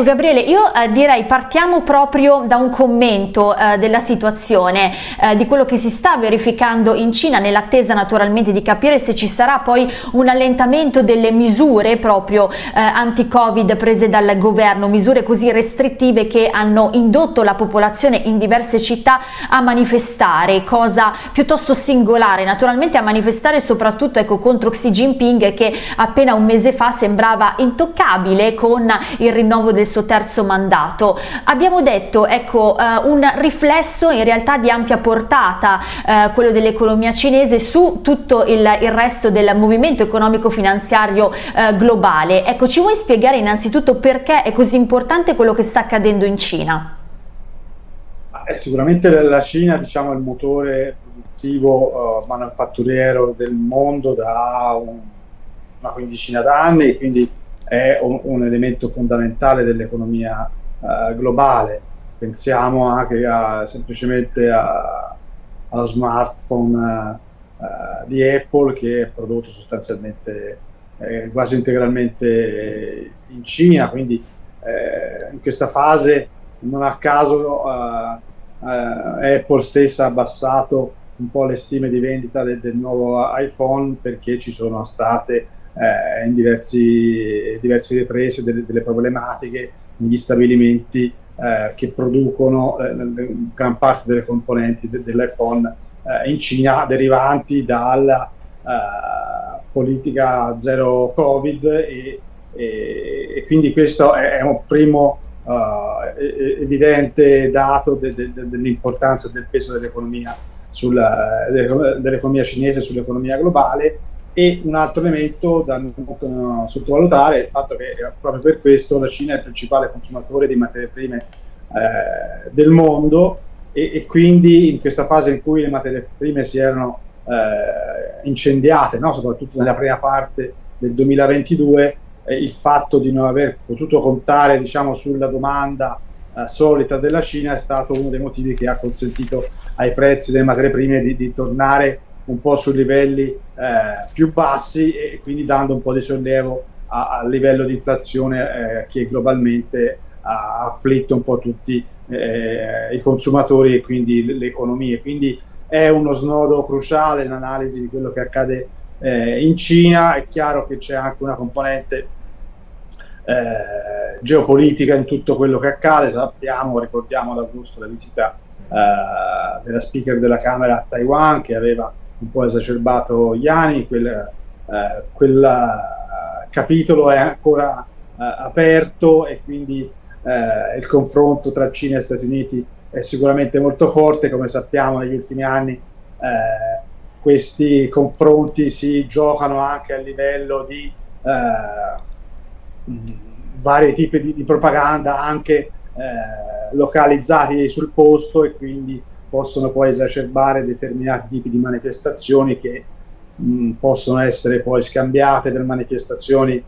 Ecco Gabriele, io eh, direi partiamo proprio da un commento eh, della situazione, eh, di quello che si sta verificando in Cina, nell'attesa naturalmente di capire se ci sarà poi un allentamento delle misure proprio eh, anti-Covid prese dal governo, misure così restrittive che hanno indotto la popolazione in diverse città a manifestare, cosa piuttosto singolare, naturalmente a manifestare soprattutto ecco, contro Xi Jinping che appena un mese fa sembrava intoccabile con il rinnovo del suo terzo mandato. Abbiamo detto ecco, uh, un riflesso in realtà di ampia portata, uh, quello dell'economia cinese su tutto il, il, resto del movimento economico-finanziario uh, globale. Ecco, ci vuoi spiegare innanzitutto perché è così importante quello che sta accadendo in Cina? Eh, sicuramente la Cina diciamo, è il motore produttivo manufatturiero del mondo da un, una quindicina d'anni, quindi è un, un elemento fondamentale dell'economia uh, globale. Pensiamo anche a, semplicemente a, allo smartphone uh, di Apple che è prodotto sostanzialmente eh, quasi integralmente in Cina, quindi eh, in questa fase non a caso Apple stessa ha abbassato un po' le stime di vendita del, del nuovo iPhone perché ci sono state eh, in diversi, diverse riprese delle, delle, problematiche negli stabilimenti eh, che producono eh, gran parte delle componenti de, dell'iPhone eh, in Cina derivanti dalla eh, politica zero Covid e, e, e, quindi questo è, un primo uh, evidente dato de, de, dell'importanza del peso dell'economia dell'economia cinese sull'economia globale e un altro elemento da non sottovalutare è il fatto che eh, proprio per questo la Cina è il principale consumatore di materie prime eh, del mondo e, e, quindi in questa fase in cui le materie prime si erano eh, incendiate, no? soprattutto nella prima parte del 2022, eh, il fatto di non aver potuto contare diciamo, sulla domanda eh, solita della Cina è stato uno dei motivi che ha consentito ai prezzi delle materie prime di, di tornare un po' su livelli eh, più bassi e quindi dando un po' di sollievo al livello di inflazione eh, che globalmente ha afflitto un po' tutti eh, i consumatori e quindi le economie. Quindi è uno snodo cruciale l'analisi di quello che accade eh, in Cina, è chiaro che c'è anche una componente eh, geopolitica in tutto quello che accade, sappiamo, ricordiamo ad agosto la visita eh, della speaker della Camera a Taiwan che aveva un po' esacerbato Iani, quel, eh, quel eh, capitolo è ancora eh, aperto e quindi eh, il confronto tra Cina e Stati Uniti è sicuramente molto forte, come sappiamo negli ultimi anni eh, questi confronti si giocano anche a livello di vari tipi di, di propaganda anche localizzati sul posto e quindi possono poi esacerbare determinati tipi di manifestazioni che mh, possono essere poi scambiate per manifestazioni eh,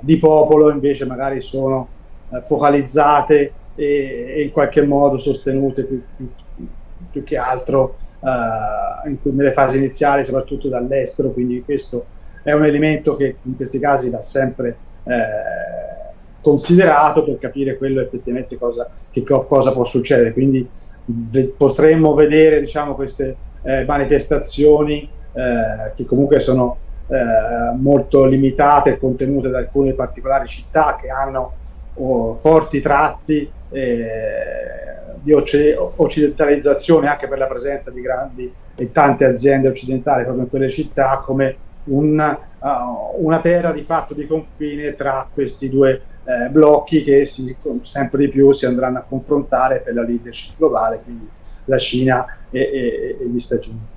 di popolo, invece magari sono eh, focalizzate e, e, in qualche modo sostenute più, più, più che altro eh, in, nelle fasi iniziali, soprattutto dall'estero, quindi questo è un elemento che in questi casi va sempre eh, considerato per capire quello effettivamente cosa, che, cosa può succedere. Quindi potremmo vedere diciamo, queste eh, manifestazioni eh, che comunque sono eh, molto limitate e contenute da alcune particolari città che hanno oh, forti tratti eh, di occidentalizzazione anche per la presenza di grandi e tante aziende occidentali proprio in quelle città come un, uh, una terra di fatto di confine tra questi due eh, blocchi che si, sempre di più si andranno a confrontare per la leadership globale, quindi la Cina e, e, e gli Stati Uniti.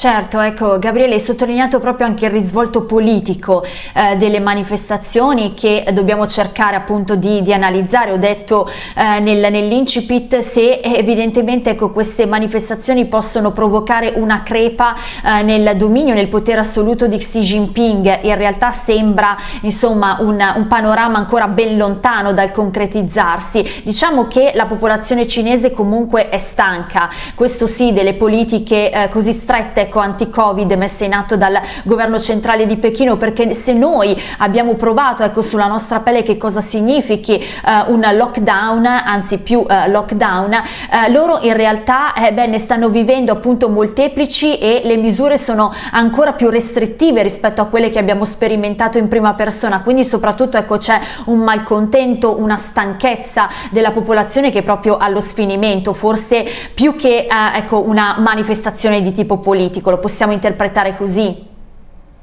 Certo, ecco Gabriele hai sottolineato proprio anche il risvolto politico eh, delle manifestazioni che dobbiamo cercare appunto di, di analizzare, ho detto eh, nel, nell'incipit se evidentemente ecco, queste manifestazioni possono provocare una crepa eh, nel dominio, nel potere assoluto di Xi Jinping, in realtà sembra insomma un, un panorama ancora ben lontano dal concretizzarsi, diciamo che la popolazione cinese comunque è stanca, questo sì delle politiche eh, così strette ecco, anti-Covid messe in atto dal governo centrale di Pechino, perché se noi abbiamo provato ecco, sulla nostra pelle che cosa significhi eh, un lockdown, anzi più eh, lockdown, eh, loro in realtà eh, beh, ne stanno vivendo appunto molteplici e le misure sono ancora più restrittive rispetto a quelle che abbiamo sperimentato in prima persona, quindi soprattutto ecco, c'è un malcontento, una stanchezza della popolazione che è proprio allo sfinimento, forse più che eh, ecco, una manifestazione di tipo politico, lo possiamo interpretare così?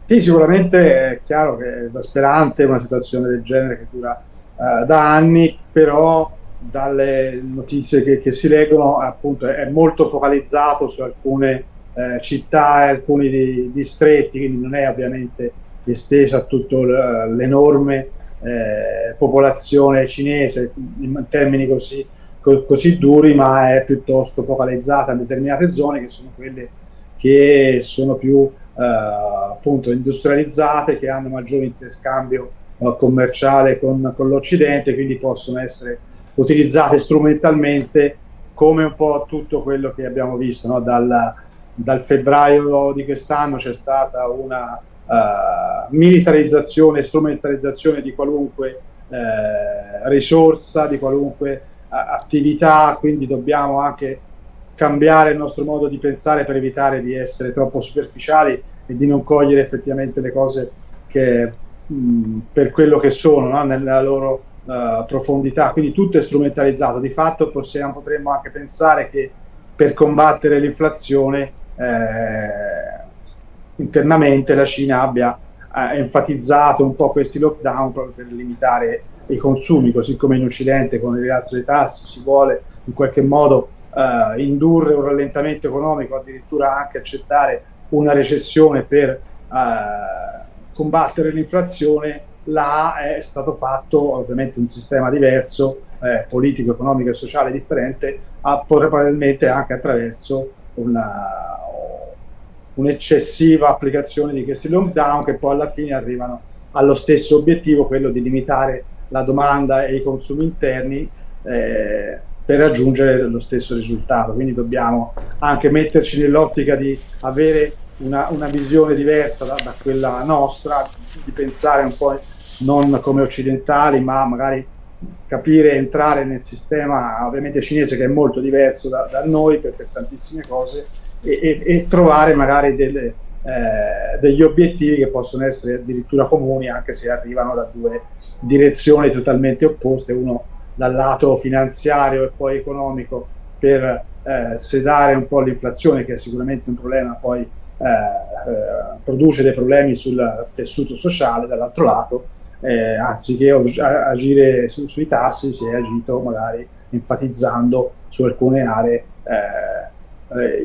Sì, sicuramente è chiaro che è esasperante una situazione del genere che dura uh, da anni, però dalle notizie che, che, si leggono appunto è molto focalizzato su alcune eh, città e alcuni di, distretti, quindi non è ovviamente estesa a tutta l'enorme eh, popolazione cinese in termini così, co così duri, ma è piuttosto focalizzata in determinate zone che sono quelle che sono più eh, appunto industrializzate, che hanno maggiore interscambio eh, commerciale con, con l'Occidente, quindi possono essere utilizzate strumentalmente come un po' tutto quello che abbiamo visto no? dal, dal febbraio di quest'anno c'è stata una uh, militarizzazione, strumentalizzazione di qualunque uh, risorsa, di qualunque uh, attività, quindi dobbiamo anche cambiare il nostro modo di pensare per evitare di essere troppo superficiali e di non cogliere effettivamente le cose che, mh, per quello che sono, no? nella loro uh, profondità. Quindi tutto è strumentalizzato. Di fatto possiamo, potremmo anche pensare che per combattere l'inflazione eh, internamente la Cina abbia eh, enfatizzato un po' questi lockdown proprio per limitare i consumi, così come in Occidente con il rialzo dei tassi si vuole in qualche modo uh, indurre un rallentamento economico, addirittura anche accettare una recessione per uh, combattere l'inflazione, là è stato fatto ovviamente un sistema diverso, eh, politico, economico e sociale differente, a, probabilmente anche attraverso un'eccessiva applicazione di questi lockdown che poi alla fine arrivano allo stesso obiettivo, quello di limitare la domanda e i consumi interni eh, per raggiungere lo stesso risultato. Quindi dobbiamo anche metterci nell'ottica di avere una, una visione diversa da, da, quella nostra, di pensare un po' non come occidentali, ma magari capire, entrare nel sistema ovviamente cinese che è molto diverso da, da noi per, per, tantissime cose e, e, e trovare magari delle, eh, degli obiettivi che possono essere addirittura comuni anche se arrivano da due direzioni totalmente opposte, uno dal lato finanziario e poi economico per eh, sedare un po' l'inflazione che è sicuramente un problema poi eh, eh, produce dei problemi sul tessuto sociale dall'altro lato eh, anziché agire su, sui tassi si è agito magari enfatizzando su alcune aree eh,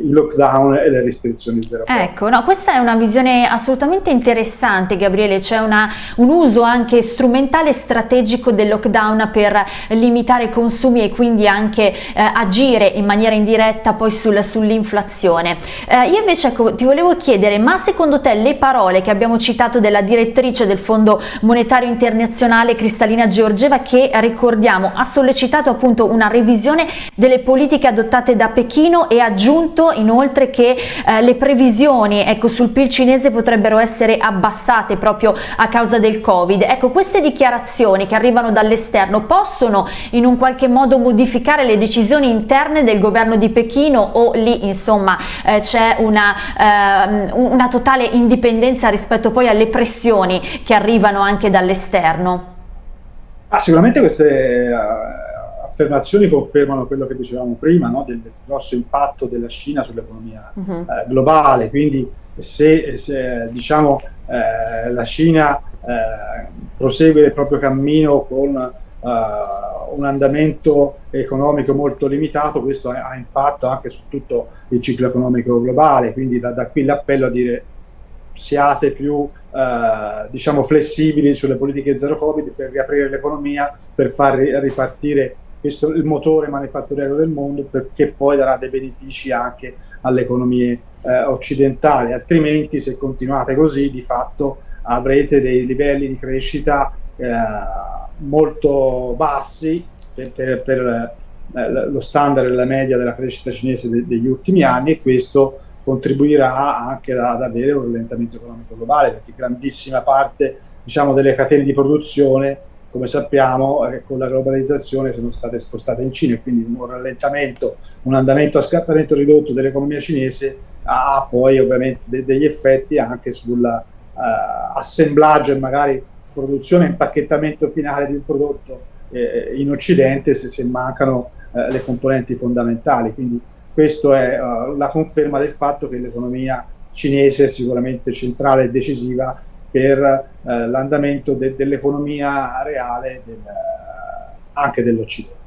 i lockdown e le restrizioni zero. Ecco, no, questa è una visione assolutamente interessante Gabriele, c'è un uso anche strumentale strategico del lockdown per limitare i consumi e quindi anche eh, agire in maniera indiretta poi sul, sull'inflazione. Eh, io invece ecco, ti volevo chiedere, ma secondo te le parole che abbiamo citato della direttrice del Fondo Monetario Internazionale Cristalina Georgieva che ricordiamo ha sollecitato appunto una revisione delle politiche adottate da Pechino e aggiunto aggiunto inoltre che eh, le previsioni ecco, sul PIL cinese potrebbero essere abbassate proprio a causa del Covid. Ecco, queste dichiarazioni che arrivano dall'esterno possono in un qualche modo modificare le decisioni interne del governo di Pechino o lì insomma eh, c'è una, eh, una totale indipendenza rispetto poi alle pressioni che arrivano anche dall'esterno? Ah, sicuramente queste affermazioni confermano quello che dicevamo prima, no? del, del, grosso impatto della Cina sull'economia uh mhm. -huh. eh, globale, quindi se, se diciamo, eh, la Cina eh, prosegue il proprio cammino con eh, un andamento economico molto limitato, questo ha, ha, impatto anche su tutto il ciclo economico globale, quindi da, da qui l'appello a dire siate più eh, diciamo flessibili sulle politiche zero covid per riaprire l'economia, per far ripartire questo il motore manifatturiero del mondo perché poi darà dei benefici anche alle economie eh, occidentali, altrimenti se continuate così di fatto avrete dei livelli di crescita eh, molto bassi per, per, per eh, lo standard e la media della crescita cinese de, degli ultimi anni e questo contribuirà anche ad avere un rallentamento economico globale, perché grandissima parte diciamo, delle catene di produzione, come sappiamo, eh, con la globalizzazione sono state spostate in Cina e quindi un rallentamento, un andamento a scartamento ridotto dell'economia cinese ha poi ovviamente de degli effetti anche sull'assemblaggio eh, e magari produzione e impacchettamento finale di un prodotto eh, in Occidente se, se mancano eh, le componenti fondamentali. Quindi questa è uh, la conferma del fatto che l'economia cinese è sicuramente centrale e decisiva per uh, l'andamento de dell'economia reale del, uh, anche dell'Occidente.